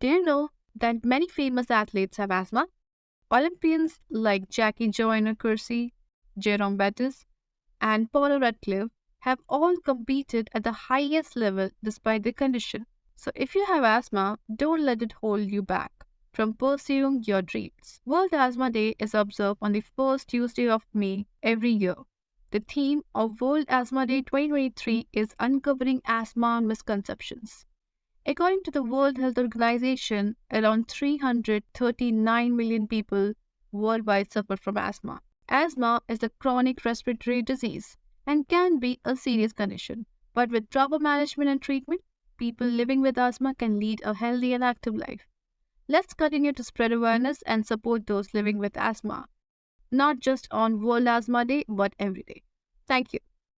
Do you know that many famous athletes have asthma? Olympians like Jackie Joyner Kersee, Jerome Bettis, and Paula Radcliffe have all competed at the highest level despite the condition. So if you have asthma, don't let it hold you back from pursuing your dreams. World Asthma Day is observed on the first Tuesday of May every year. The theme of World Asthma Day 2023 is Uncovering Asthma Misconceptions. According to the World Health Organization, around 339 million people worldwide suffer from asthma. Asthma is a chronic respiratory disease and can be a serious condition. But with proper management and treatment, people living with asthma can lead a healthy and active life. Let's continue to spread awareness and support those living with asthma, not just on World Asthma Day, but every day. Thank you.